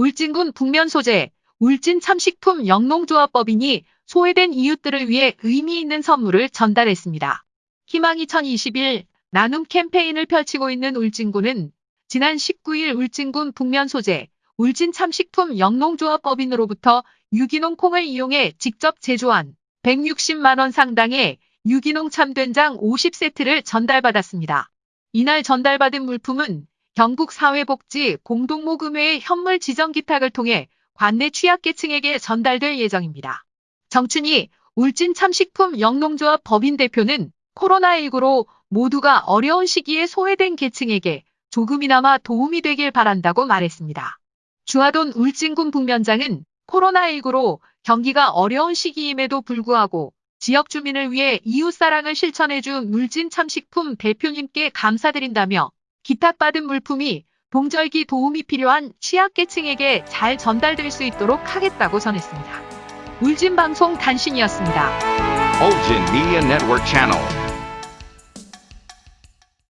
울진군 북면 소재 울진 참식품 영농조합법인이 소외된 이웃들을 위해 의미 있는 선물을 전달했습니다. 희망 2021 나눔 캠페인을 펼치고 있는 울진군은 지난 19일 울진군 북면 소재 울진 참식품 영농조합법인으로부터 유기농 콩을 이용해 직접 제조한 160만원 상당의 유기농 참된장 50세트를 전달받았습니다. 이날 전달받은 물품은 경북사회복지 공동모금회의 현물 지정 기탁을 통해 관내 취약계층에게 전달될 예정입니다. 정춘희 울진 참식품 영농조합 법인 대표는 코로나19로 모두가 어려운 시기에 소외된 계층에게 조금이나마 도움이 되길 바란다고 말했습니다. 주하돈 울진군 북면장은 코로나19로 경기가 어려운 시기임에도 불구하고 지역 주민을 위해 이웃사랑을 실천해준 울진 참식품 대표님께 감사드린다며 기탁받은 물품이 동절기 도움이 필요한 취약계층에게 잘 전달될 수 있도록 하겠다고 전했습니다. 울진방송 단신이었습니다. Ulgin Media Network Channel.